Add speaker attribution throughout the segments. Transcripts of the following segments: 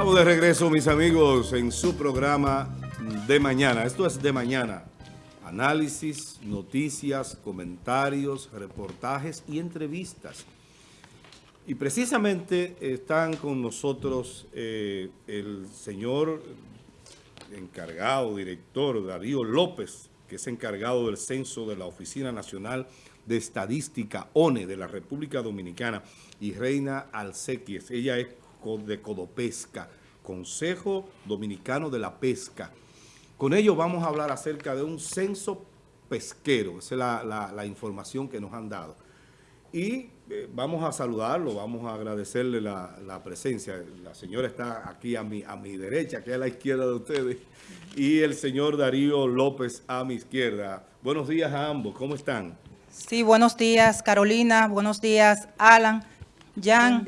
Speaker 1: Estamos de regreso, mis amigos, en su programa de mañana. Esto es de mañana. Análisis, noticias, comentarios, reportajes y entrevistas. Y precisamente están con nosotros eh, el señor encargado, director Darío López, que es encargado del censo de la Oficina Nacional de Estadística, ONE, de la República Dominicana, y Reina Alcequies. Ella es de Codopesca, Consejo Dominicano de la Pesca. Con ello vamos a hablar acerca de un censo pesquero, esa es la, información que nos han dado. Y eh, vamos a saludarlo, vamos a agradecerle la, presencia. La señora está aquí a mi, a mi derecha, aquí a la izquierda de ustedes, y el señor Darío López a mi izquierda. Buenos días a ambos, ¿cómo están?
Speaker 2: Sí, buenos días Carolina, buenos días Alan. Jan,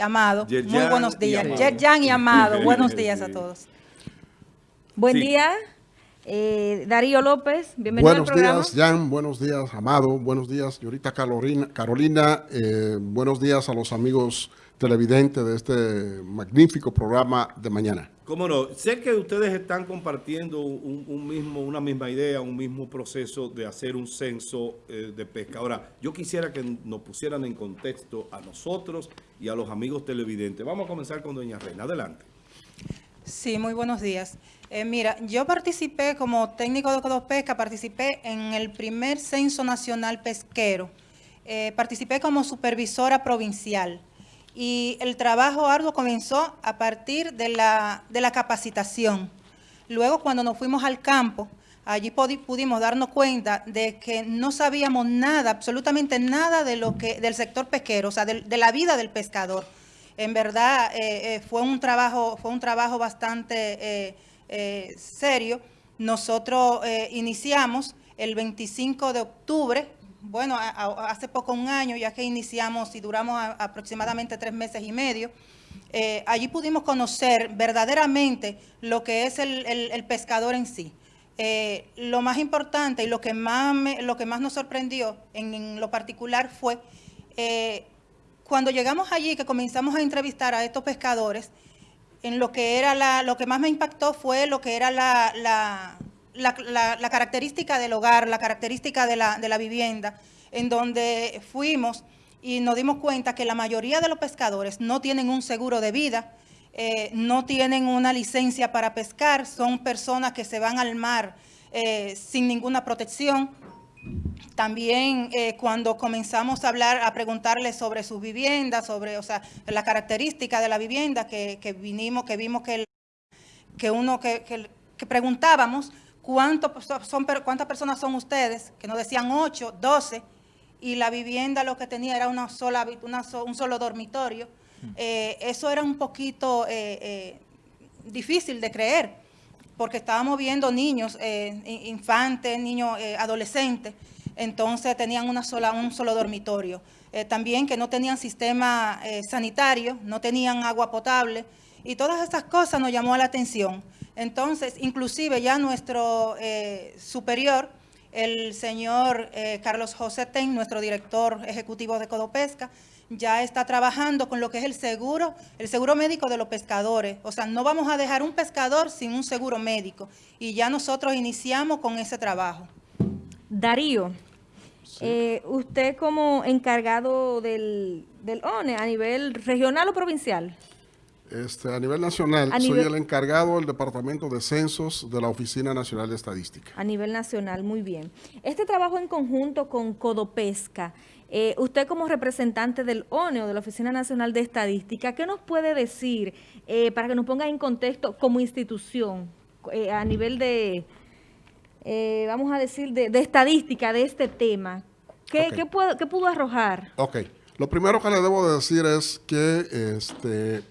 Speaker 2: Amado, muy buenos días. Jan y Amado, buenos días a todos.
Speaker 3: Buen día, eh, Darío López, bienvenido
Speaker 4: buenos al programa. Buenos días, Jan, buenos días, Amado, buenos días, señorita Carolina, Carolina eh, buenos días a los amigos televidentes de este magnífico programa de mañana.
Speaker 1: Cómo no, sé que ustedes están compartiendo un, mismo, una misma idea, un mismo proceso de hacer un censo eh, de pesca. Ahora, yo quisiera que nos pusieran en contexto a nosotros y a los amigos televidentes. Vamos a comenzar con doña Reina. Adelante.
Speaker 2: Sí, muy buenos días. Eh, mira, yo participé como técnico de Codopesca, participé en el primer censo nacional pesquero. Eh, participé como supervisora provincial y el trabajo arduo comenzó a partir de la, de la capacitación. Luego, cuando nos fuimos al campo, allí pudimos darnos cuenta de que no sabíamos nada, absolutamente nada de lo que, del sector pesquero, o sea, de, la vida del pescador. En verdad, eh, eh, fue, un trabajo, fue un trabajo bastante eh, serio. Nosotros iniciamos el 25 de octubre bueno, hace poco un año, ya que iniciamos y duramos aproximadamente tres meses y medio, eh, allí pudimos conocer verdaderamente lo que es el, pescador en sí. Eh, lo más importante y lo que más, lo que más nos sorprendió en, lo particular fue eh, cuando llegamos allí, que comenzamos a entrevistar a estos pescadores, en lo que era la, lo que más me impactó fue lo que era la, característica del hogar, la característica de la, vivienda, en donde fuimos y nos dimos cuenta que la mayoría de los pescadores no tienen un seguro de vida, eh, no tienen una licencia para pescar, son personas que se van al mar eh, sin ninguna protección. También eh, cuando comenzamos a hablar, a preguntarles sobre sus viviendas, sobre o sea, la característica de la vivienda que, vinimos, que vimos que, que uno que, que preguntábamos, son, ¿cuántas personas son ustedes? Que nos decían 8, 12, y la vivienda lo que tenía era una sola, un solo dormitorio. Eh, eso era un poquito eh, eh, difícil de creer, porque estábamos viendo niños, infantes, niños adolescentes, entonces tenían una sola, un solo dormitorio. también que no tenían sistema sanitario, no tenían agua potable, y todas estas cosas nos llamó la atención. Entonces, inclusive ya nuestro eh, superior, el señor eh, Carlos José Ten, nuestro director ejecutivo de Codopesca, ya está trabajando con lo que es el seguro, el seguro médico de los pescadores. O sea, no vamos a dejar un pescador sin un seguro médico. Y ya nosotros iniciamos con ese trabajo.
Speaker 3: Darío, eh, usted como encargado del, del ONE a nivel regional o provincial.
Speaker 4: Este, a nivel nacional, soy el encargado del Departamento de Censos de la Oficina Nacional de Estadística.
Speaker 3: A nivel nacional, muy bien. Este trabajo en conjunto con Codopesca, eh, usted como representante del ONE o de la Oficina Nacional de Estadística, ¿qué nos puede decir eh, para que nos ponga en contexto como institución eh, a nivel de, vamos a decir, de, estadística de este tema? ¿Qué, ¿qué, ¿Qué pudo arrojar?
Speaker 4: Ok. Lo primero que le debo de decir es que este,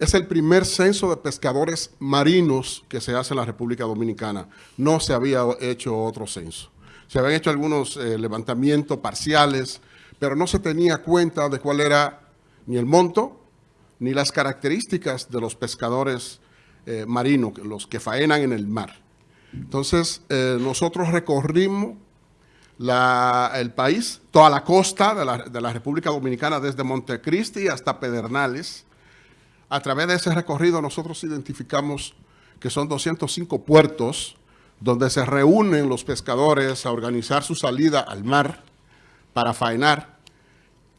Speaker 4: es el primer censo de pescadores marinos que se hace en la República Dominicana. No se había hecho otro censo. Se habían hecho algunos eh, levantamientos parciales, pero no se tenía cuenta de cuál era ni el monto, ni las características de los pescadores eh, marinos, los que faenan en el mar. Entonces, eh, nosotros recorrimos el país, toda la costa de la, de la República Dominicana, desde Montecristi hasta Pedernales, A través de ese recorrido nosotros identificamos que son 205 puertos donde se reúnen los pescadores a organizar su salida al mar para faenar.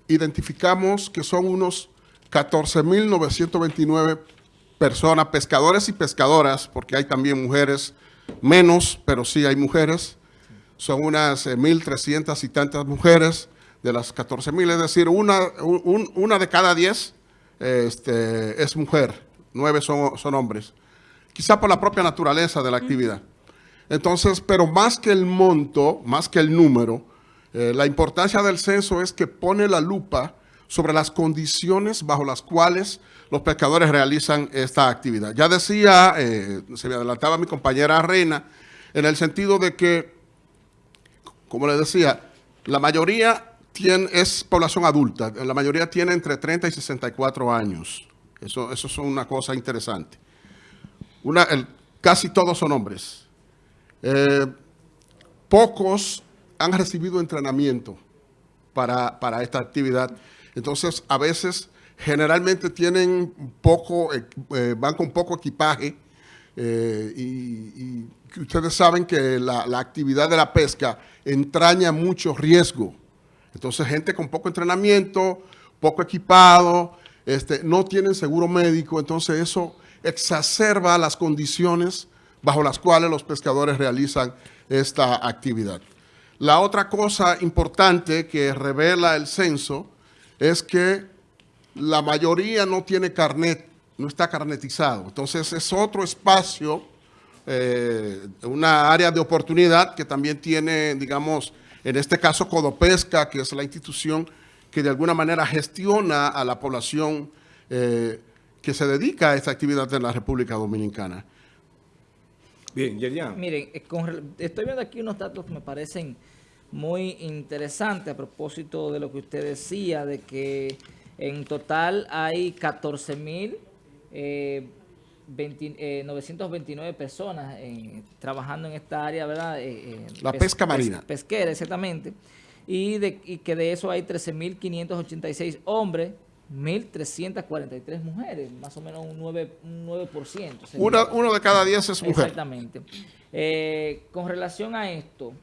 Speaker 4: Identificamos que son unos 14.929 personas, pescadores y pescadoras, porque hay también mujeres, menos, pero sí hay mujeres. Son unas 1.300 y tantas mujeres de las 14.000, es decir, una, una de cada 10 este, es mujer, nueve son, son hombres. Quizá por la propia naturaleza de la actividad. Entonces, pero más que el monto, más que el número, eh, la importancia del censo es que pone la lupa sobre las condiciones bajo las cuales los pescadores realizan esta actividad. Ya decía, eh, se me adelantaba mi compañera Reina, en el sentido de que, como le decía, la mayoría es población adulta, la mayoría tiene entre 30 y 64 años. Eso, eso es una cosa interesante. Casi todos son hombres. Eh, pocos han recibido entrenamiento para, para esta actividad entonces, a veces, generalmente tienen poco, eh, eh, van con poco equipaje y, ustedes saben que la, actividad de la pesca entraña mucho riesgo. Entonces, gente con poco entrenamiento, poco equipado, este, no tienen seguro médico, entonces eso exacerba las condiciones bajo las cuales los pescadores realizan esta actividad. La otra cosa importante que revela el censo es que la mayoría no tiene carnet, no está carnetizado. Entonces es otro espacio, eh, una área de oportunidad que también tiene, digamos, en este caso Codopesca, que es la institución que de alguna manera gestiona a la población eh, que se dedica a esta actividad en la República Dominicana.
Speaker 5: Bien, Yerian. Miren, eh, estoy viendo aquí unos datos que me parecen muy interesante a propósito de lo que usted decía, de que en total hay 14.929 eh, eh personas trabajando en esta área, ¿verdad? Eh,
Speaker 4: eh, La pesca marina.
Speaker 5: pesquera, exactamente. Y, de, y que de eso hay 13.586 hombres, 1.343 mujeres, más o menos un 9%. Un 9%
Speaker 4: uno de cada 10 es mujer.
Speaker 5: Exactamente. con relación a esto,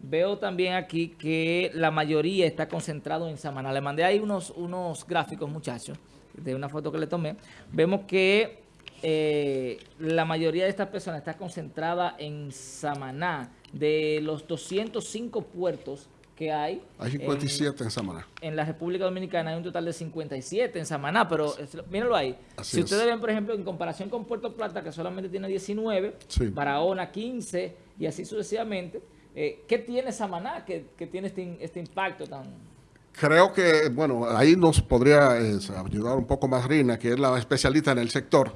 Speaker 5: Veo también aquí que la mayoría está concentrado en Samaná. Le mandé ahí unos, unos gráficos, muchachos, de una foto que le tomé. Vemos que eh, la mayoría de estas personas está concentrada en Samaná. De los 205 puertos que hay.
Speaker 4: Hay 57 en, Samaná.
Speaker 5: En la República Dominicana hay un total de 57 en Samaná, pero mírenlo ahí. si ustedes ven, por ejemplo, en comparación con Puerto Plata, que solamente tiene 19, Barahona 15 y así sucesivamente, eh, ¿Qué tiene Samaná que, que tiene este, este, impacto tan...?
Speaker 4: Creo que, bueno, ahí nos podría ayudar un poco más Rina, que es la especialista en el sector,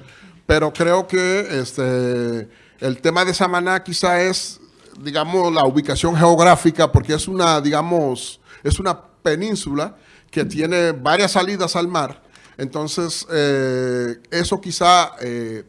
Speaker 4: pero creo que este, el tema de Samaná quizá es, digamos, la ubicación geográfica, porque es una, digamos, es una península que tiene varias salidas al mar, entonces eh, eso quizá eh,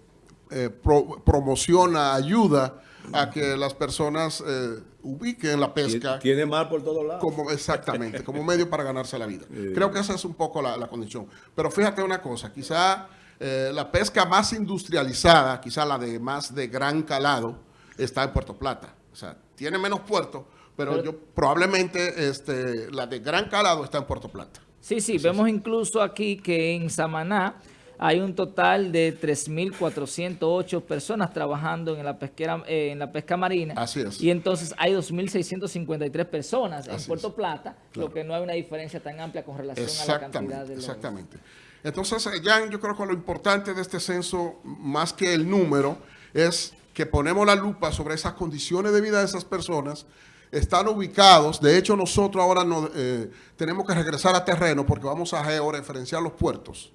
Speaker 4: promociona, ayuda a que las personas eh, ubiquen la pesca.
Speaker 1: Tiene mar por todos lados.
Speaker 4: Como, exactamente, como medio para ganarse la vida. Creo que esa es un poco la, condición. Pero fíjate una cosa, quizá eh, la pesca más industrializada, quizá la de más de gran calado, está en Puerto Plata. O sea, tiene menos puertos, pero, yo probablemente este, la de gran calado está en Puerto Plata.
Speaker 5: Sí, sí, vemos incluso aquí que en Samaná hay un total de 3.408 personas trabajando en la pesquera eh, en la pesca marina.
Speaker 4: Así es.
Speaker 5: Y entonces hay 2.653 personas en Puerto Plata, lo que no hay una diferencia tan amplia con relación a la cantidad de los...
Speaker 4: Exactamente. Entonces, Jan, yo creo que lo importante de este censo, más que el número, es que ponemos la lupa sobre esas condiciones de vida de esas personas, están ubicados, de hecho nosotros ahora no, eh, tenemos que regresar a terreno porque vamos a georreferenciar los puertos.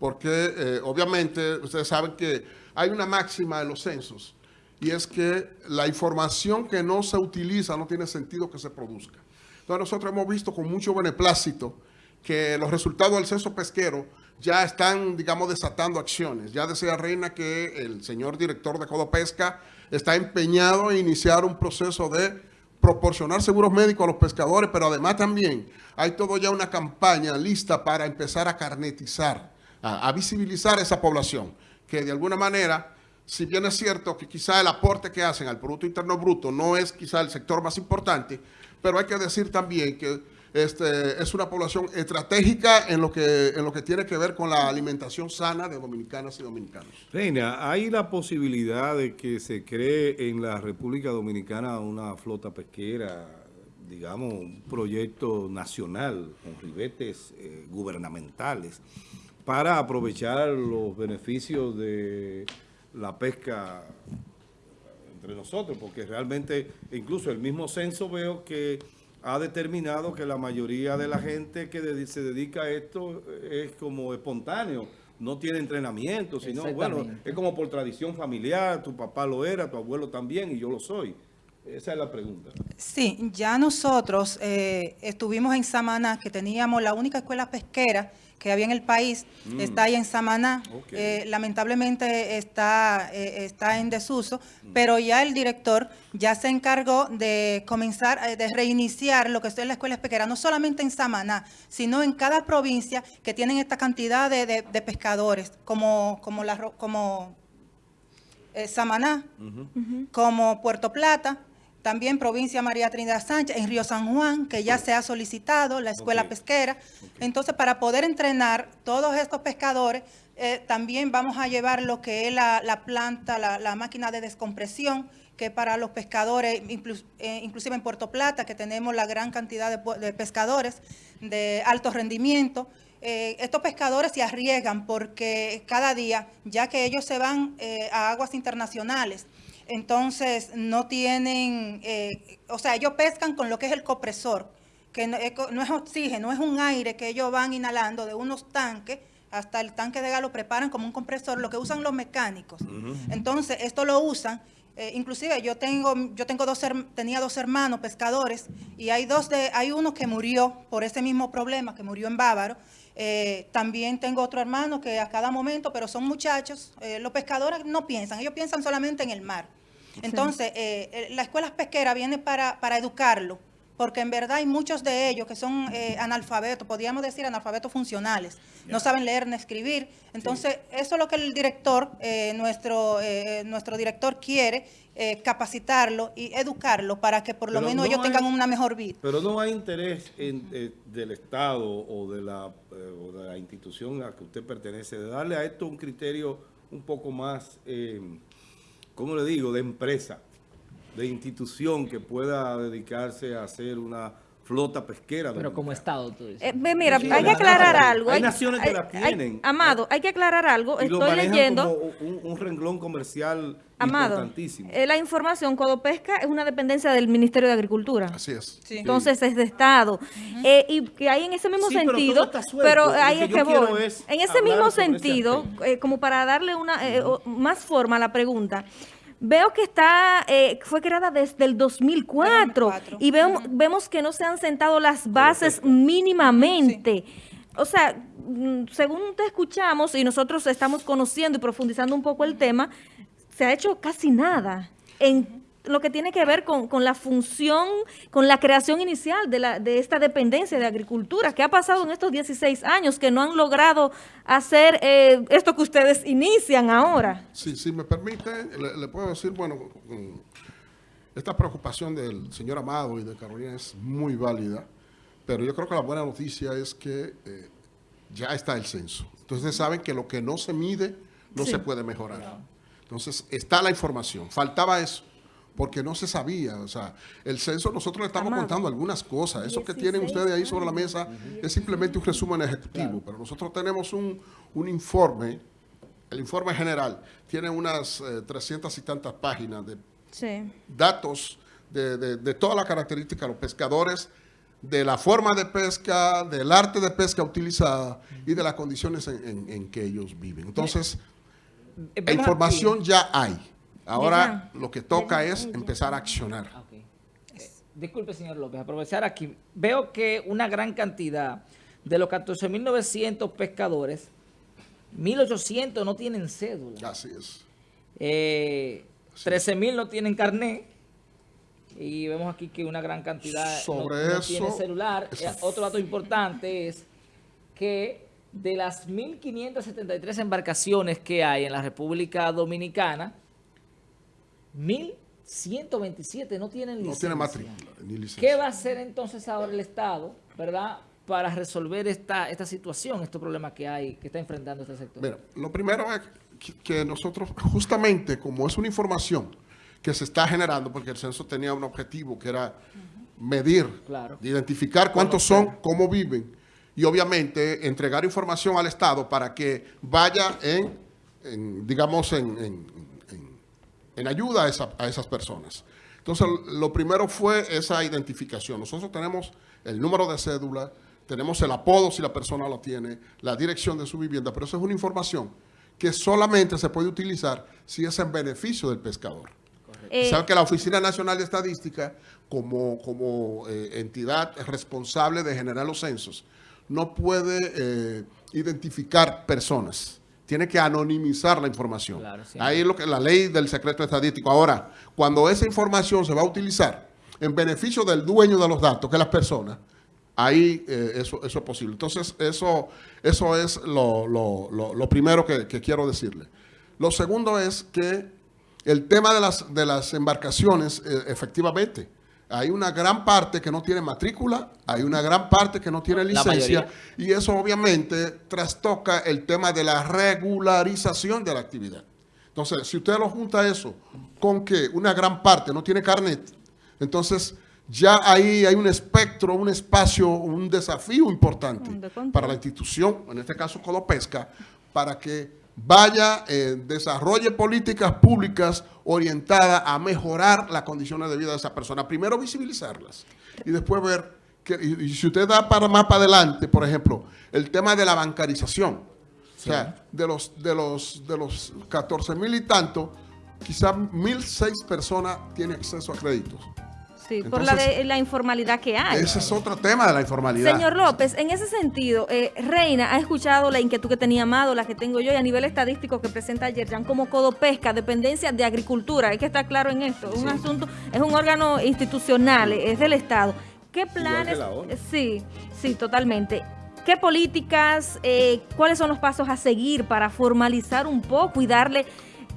Speaker 4: Porque eh, obviamente ustedes saben que hay una máxima de los censos y es que la información que no se utiliza no tiene sentido que se produzca. Entonces nosotros hemos visto con mucho beneplácito que los resultados del censo pesquero ya están, digamos, desatando acciones. Ya decía Reina que el señor director de Codopesca está empeñado en iniciar un proceso de proporcionar seguros médicos a los pescadores, pero además también hay todo ya una campaña lista para empezar a carnetizar a, a visibilizar esa población, que de alguna manera, si bien es cierto que quizá el aporte que hacen al Producto Interno Bruto no es quizá el sector más importante, pero hay que decir también que este, es una población estratégica en lo, que, en lo que tiene que ver con la alimentación sana de dominicanas y dominicanos.
Speaker 1: Reina, ¿hay la posibilidad de que se cree en la República Dominicana una flota pesquera, digamos, un proyecto nacional con ribetes eh, gubernamentales para aprovechar los beneficios de la pesca entre nosotros? Porque realmente, incluso el mismo censo veo que ha determinado que la mayoría de la gente que se dedica a esto es como espontáneo, no tiene entrenamiento, sino, bueno, es como por tradición familiar, tu papá lo era, tu abuelo también, y yo lo soy. Esa es la pregunta.
Speaker 2: Sí, ya nosotros eh, estuvimos en Samaná, que teníamos la única escuela pesquera que había en el país, está ahí en Samaná.
Speaker 1: Mm.
Speaker 2: Eh, lamentablemente está, eh, está en desuso,
Speaker 1: Mm.
Speaker 2: pero ya el director ya se encargó de comenzar, de reiniciar lo que es la escuela pesquera, no solamente en Samaná, sino en cada provincia que tienen esta cantidad de, de- de pescadores, como, como, la, como eh, Samaná, como Puerto Plata, también provincia María Trinidad Sánchez, en Río San Juan, que ya se ha solicitado la escuela pesquera. Entonces, para poder entrenar todos estos pescadores, eh, también vamos a llevar lo que es la, la planta, la, la máquina de descompresión, que para los pescadores, inclus- eh, inclusive en Puerto Plata, que tenemos la gran cantidad de, pescadores de alto rendimiento, eh, estos pescadores se arriesgan porque cada día, ya que ellos se van a aguas internacionales, entonces no tienen, eh, o sea, ellos pescan con lo que es el compresor, que no es, co- no es oxígeno, es un aire que ellos van inhalando de unos tanques hasta el tanque de gas lo preparan como un compresor, lo que usan los mecánicos. Entonces, esto lo usan, eh, inclusive yo tengo, yo tengo dos, tenía dos hermanos pescadores y hay dos de, hay uno que murió por ese mismo problema, que murió en Bávaro. Eh, también tengo otro hermano que a cada momento, pero son muchachos, eh, los pescadores no piensan, ellos piensan solamente en el mar. Entonces, eh, eh, la escuela pesquera viene para, para educarlo, porque en verdad hay muchos de ellos que son eh, analfabetos, podríamos decir analfabetos funcionales, no saben leer ni escribir. Entonces, eso es lo que el director, eh, nuestro, eh, nuestro director quiere, eh, capacitarlo y educarlo para que por lo
Speaker 1: Pero
Speaker 2: menos
Speaker 1: no
Speaker 2: ellos tengan una mejor vida.
Speaker 1: Pero no hay interés en, eh, del Estado o de, la, eh, o de la institución a que usted pertenece de darle a esto un criterio un poco más, eh, ¿cómo le digo?, de empresa, de institución que pueda dedicarse a hacer una flota pesquera.
Speaker 5: Pero como. Estado, tú dices.
Speaker 3: Eh, mira,
Speaker 1: Sí,
Speaker 3: hay que aclarar algo.
Speaker 1: hay naciones que la tienen.
Speaker 3: Amado, hay que aclarar algo.
Speaker 1: Y
Speaker 3: Estoy leyendo.
Speaker 1: como un, un renglón comercial
Speaker 3: Amado,
Speaker 1: importantísimo.
Speaker 3: eh, la información Codopesca es una dependencia del Ministerio de Agricultura.
Speaker 4: Así es.
Speaker 2: Sí.
Speaker 3: Entonces es de Estado. Eh, y que hay en ese mismo
Speaker 1: Sí, pero
Speaker 3: sentido,
Speaker 1: todo está suelto.
Speaker 3: pero
Speaker 1: Lo
Speaker 3: ahí
Speaker 1: que
Speaker 3: es que voy.
Speaker 1: es
Speaker 3: En ese mismo
Speaker 1: ese
Speaker 3: sentido, eh, como para darle una eh, más forma a la pregunta, veo que está eh, fue creada desde el 2004,
Speaker 2: 2004.
Speaker 3: y vemos, vemos que no se han sentado las bases mínimamente. O sea, mm, según te escuchamos y nosotros estamos conociendo y profundizando un poco el tema, se ha hecho casi nada en lo que tiene que ver con, con la función, con la creación inicial de, la, de esta dependencia de agricultura. ¿Qué ha pasado en estos 16 años que no han logrado hacer eh, esto que ustedes inician ahora?
Speaker 4: Si, si me permite, le, le puedo decir, bueno, esta preocupación del señor Amado y de Carolina es muy válida, pero yo creo que la buena noticia es que eh, ya está el censo. Entonces saben que lo que no se mide no
Speaker 3: Sí.
Speaker 4: se puede mejorar. Entonces está la información. Faltaba eso, porque no se sabía. O sea, el censo nosotros le estamos
Speaker 3: Amado.
Speaker 4: contando algunas cosas. Eso que tienen
Speaker 3: 16
Speaker 4: ustedes ahí sobre la mesa es simplemente un resumen ejecutivo, pero nosotros tenemos un, un informe el informe general tiene unas eh, 300 y tantas páginas de
Speaker 3: Sí.
Speaker 4: datos de, de- de todas las características de los pescadores, de la forma de pesca, del arte de pesca utilizada y de las condiciones en, en- en que ellos viven. Entonces,
Speaker 5: Eh,
Speaker 4: la
Speaker 5: vemos
Speaker 4: información ya hay. Ahora
Speaker 3: Ya.
Speaker 4: lo que toca es empezar a accionar.
Speaker 5: Ah. Eh, disculpe, señor López, aprovechar aquí. Veo que una gran cantidad de los 14.900 pescadores, 1.800 no tienen cédula.
Speaker 4: Así es.
Speaker 5: Eh, 13.000 no tienen carnet. Y vemos aquí que una gran cantidad no-
Speaker 4: Sobre
Speaker 5: no,
Speaker 4: eso-
Speaker 5: tiene celular. Eh, otro dato importante es que de las 1.573 embarcaciones que hay en la República Dominicana, 1.127 no tienen licencia.
Speaker 4: No tiene matrícula ni licencia.
Speaker 5: ¿Qué va a hacer entonces ahora el Estado, verdad, para resolver esta, esta situación, estos problemas que hay, que está enfrentando este sector?
Speaker 4: Mira, lo primero es que, que nosotros, justamente como es una información que se está generando, porque el censo tenía un objetivo que era medir,
Speaker 5: Claro.
Speaker 4: identificar cuántos son, cómo viven, y obviamente entregar información al Estado para que vaya en, en, digamos, en, en- en- ayuda a, esa- a esas personas. Entonces, lo primero fue esa identificación. Nosotros tenemos el número de cédula, tenemos el apodo si la persona lo tiene, la dirección de su vivienda, pero eso es una información que solamente se puede utilizar si es en beneficio del pescador.
Speaker 3: Eh,
Speaker 4: Saben que la Oficina Nacional de Estadística, como, como eh, entidad responsable de generar los censos, no puede eh, identificar personas. Tiene que anonimizar la información.
Speaker 5: Claro, sí.
Speaker 4: Ahí es lo que la ley del secreto estadístico. Ahora, cuando esa información se va a utilizar en beneficio del dueño de los datos, que es la persona, ahí eh, eso, eso es posible. Entonces, eso, eso es lo, lo- lo- lo primero que, que quiero decirle. Lo segundo es que el tema de las, de las embarcaciones, eh, efectivamente, hay una gran parte que no tiene matrícula, hay una gran parte que no tiene licencia, y eso obviamente trastoca el tema de la regularización de la actividad. Entonces, si usted lo junta eso con que una gran parte no tiene carnet, entonces ya ahí hay un espectro, un espacio, un desafío importante para la institución, en este caso Codopesca, para que vaya, eh, desarrolle políticas públicas orientadas a mejorar las condiciones de vida de esa persona. Primero visibilizarlas y después ver, que, y, y si usted da para más para adelante, por ejemplo, el tema de la bancarización. O sea, de los, de los, de los 14 mil y tanto, quizás 1.006 personas tienen acceso a créditos.
Speaker 3: Sí, por la, de, la informalidad que hay.
Speaker 4: Ese es otro tema de la informalidad.
Speaker 3: Señor López, en ese sentido, eh, Reina ha escuchado la inquietud que tenía Amado, la que tengo yo, y a nivel estadístico que presenta Yerjan como Codopesca, dependencia de agricultura. Hay que estar claro en esto. Es un asunto, es un órgano institucional, es del Estado. ¿Qué planes? Sí, sí, totalmente. ¿Qué políticas, eh, cuáles son los pasos a seguir para formalizar un poco y darle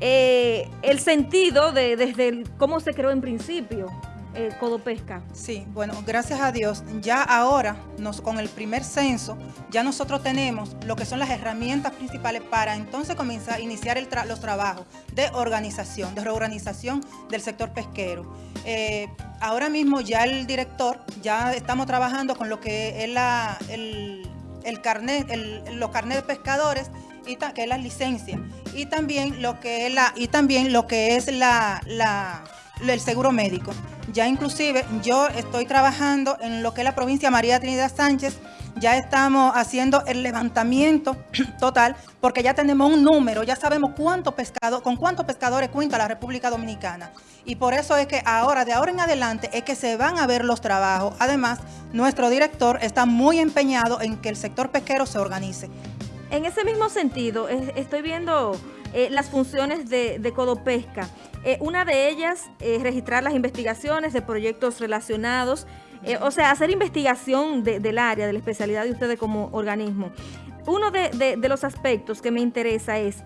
Speaker 3: eh, el sentido de desde el- cómo se creó en principio eh, Codopesca?
Speaker 2: Sí, bueno, gracias a Dios, ya ahora, con el primer censo, ya nosotros tenemos lo que son las herramientas principales para entonces comenzar a iniciar los trabajos de organización, de reorganización del sector pesquero. Eh, ahora mismo ya el director, ya estamos trabajando con lo que es la, el, el carnet, los carnet de pescadores, y que es la licencia, y también lo que es la, y también lo que es la el seguro médico. Ya inclusive yo estoy trabajando en lo que es la provincia María Trinidad Sánchez, ya estamos haciendo el levantamiento total, porque ya tenemos un número, ya sabemos cuánto pescado, con cuántos pescadores cuenta la República Dominicana. Y por eso es que ahora, de ahora en adelante, es que se van a ver los trabajos. Además, nuestro director está muy empeñado en que el sector pesquero se organice.
Speaker 3: En ese mismo sentido, es- estoy viendo eh, las funciones de, de Codopesca. Eh, una de ellas es registrar las investigaciones de proyectos relacionados, eh, o sea, hacer investigación de- del área, de la especialidad de ustedes como organismo. Uno de, de- de los aspectos que me interesa es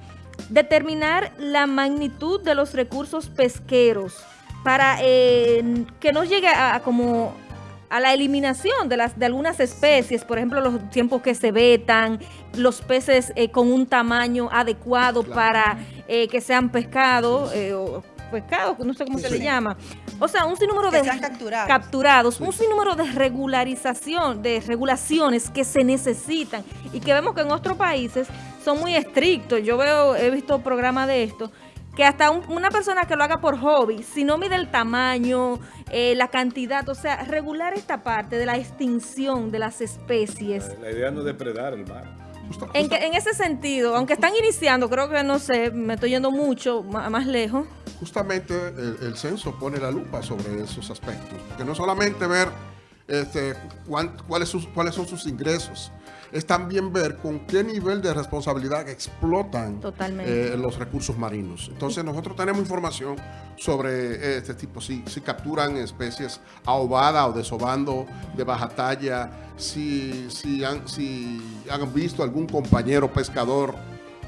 Speaker 3: determinar la magnitud de los recursos pesqueros para eh, que no llegue a, a como a la eliminación de las de algunas especies, por ejemplo, los tiempos que se vetan, los peces eh, con un tamaño adecuado para eh, que sean pescados eh, o pescados, no sé cómo se le llama. O sea, un sinnúmero
Speaker 2: Que
Speaker 3: de
Speaker 2: sean capturados.
Speaker 3: capturados, un sinnúmero de regularización, de regulaciones que se necesitan y que vemos que en otros países son muy estrictos. Yo veo, he visto programas de esto que hasta un- una persona que lo haga por hobby, si no mide el tamaño, eh, la cantidad, o sea, regular esta parte de la extinción de las especies.
Speaker 1: La idea no es depredar el mar.
Speaker 3: En, que- en ese sentido, aunque están iniciando, creo que no sé, me estoy yendo mucho ma- más lejos.
Speaker 4: justamente el, el censo pone la lupa sobre esos aspectos, porque no solamente ver este, cuán- cuáles, sus- cuáles son sus ingresos. Es también ver con qué nivel de responsabilidad explotan eh, los recursos marinos. Entonces nosotros tenemos información sobre eh, este tipo, si, si capturan especies ahobada o desobando de baja talla, si, si, han, si han visto algún compañero pescador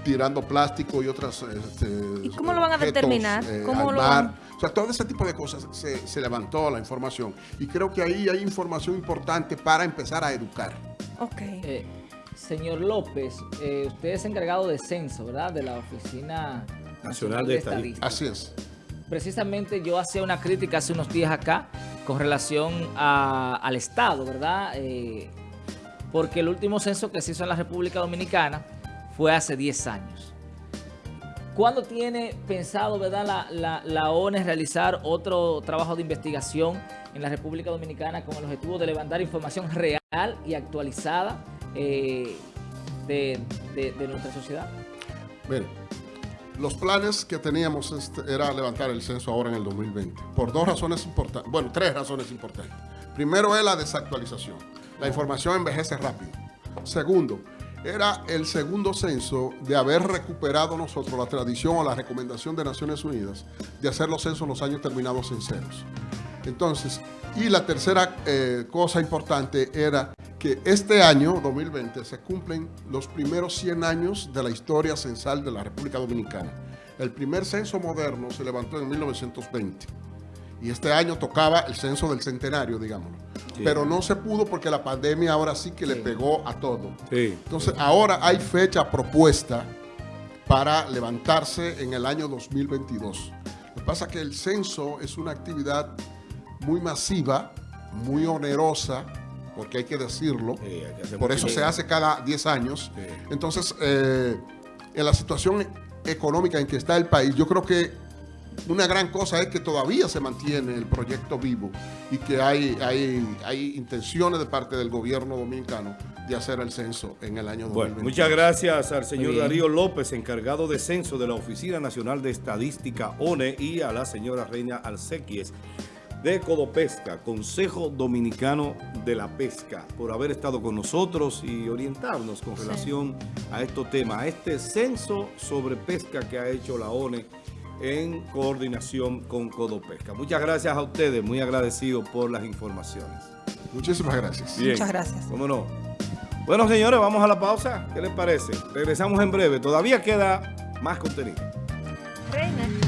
Speaker 4: tirando plástico y otras... este,
Speaker 3: ¿Y cómo lo van a
Speaker 4: objetos,
Speaker 3: determinar?
Speaker 4: eh,
Speaker 3: ¿Cómo
Speaker 4: al
Speaker 3: lo
Speaker 4: mar.
Speaker 3: van-
Speaker 4: O sea, todo ese tipo de cosas se, se levantó la información. Y creo que ahí hay información importante para empezar a educar.
Speaker 3: Ok.
Speaker 5: Eh, señor López, eh, usted es encargado de censo, ¿verdad? De la Oficina
Speaker 1: Nacional de Estadística.
Speaker 4: Así es.
Speaker 5: Precisamente yo hacía una crítica hace unos días acá con relación a- al Estado, ¿verdad? Eh, porque el último censo que se hizo en la República Dominicana fue hace 10 años. ¿Cuándo tiene pensado, verdad, la, la, ONE realizar otro trabajo de investigación en la República Dominicana con el objetivo de levantar información real y actualizada eh, de, de- de nuestra sociedad?
Speaker 4: Mire, los planes que teníamos este, era levantar el censo ahora en el 2020. Por dos razones importantes. Bueno, tres razones importantes. Primero es la desactualización. La información envejece rápido. Segundo, era el segundo censo de haber recuperado nosotros la tradición o la recomendación de Naciones Unidas de hacer los censos los años terminados en ceros. Entonces, y la tercera eh, cosa importante era que este año, 2020, se cumplen los primeros 100 años de la historia censal de la República Dominicana. El primer censo moderno se levantó en 1920 y este año tocaba el censo del centenario, digámoslo.
Speaker 1: Sí.
Speaker 4: Pero no se pudo porque la pandemia ahora sí que le pegó a todo.
Speaker 1: Sí.
Speaker 4: Entonces, ahora hay fecha propuesta para levantarse en el año 2022. Lo que pasa es que el censo es una actividad muy masiva, muy onerosa, porque hay que decirlo. Por eso se hace cada 10 años. Entonces, eh, en la situación económica en que está el país, yo creo que una gran cosa es que todavía se mantiene el proyecto vivo y que hay, hay, hay intenciones de parte del gobierno dominicano de hacer el censo en el año
Speaker 1: Bueno,
Speaker 4: 2022.
Speaker 1: muchas gracias al señor
Speaker 5: bien.
Speaker 1: Darío López, encargado de censo de la Oficina Nacional de Estadística ONE y a la señora Reina Alcequies de Codopesca, Consejo Dominicano de la Pesca, por haber estado con nosotros y orientarnos con relación a estos temas, a este censo sobre pesca que ha hecho la ONE en coordinación con Codopesca. Muchas gracias a ustedes, muy agradecido por las informaciones.
Speaker 4: Muchísimas gracias.
Speaker 1: Bien.
Speaker 2: Muchas gracias.
Speaker 1: ¿Cómo no? Bueno, señores, vamos a la pausa. ¿Qué les parece? Regresamos en breve. Todavía queda más contenido.
Speaker 3: Reina.